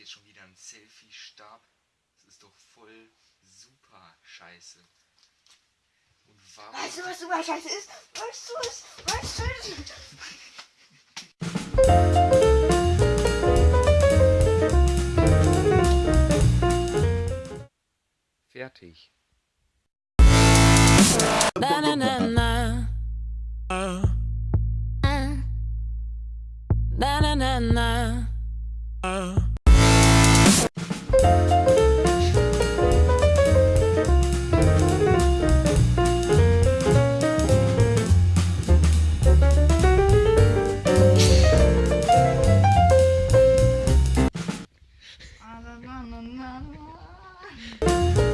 jetzt schon wieder ein Selfie-Stab. Das ist doch voll super scheiße. Und warum... Weißt du, was super scheiße ist? Weißt du es? Weißt du es? Fertig. Na na na na. Na na na na. Na, na, na, na, na.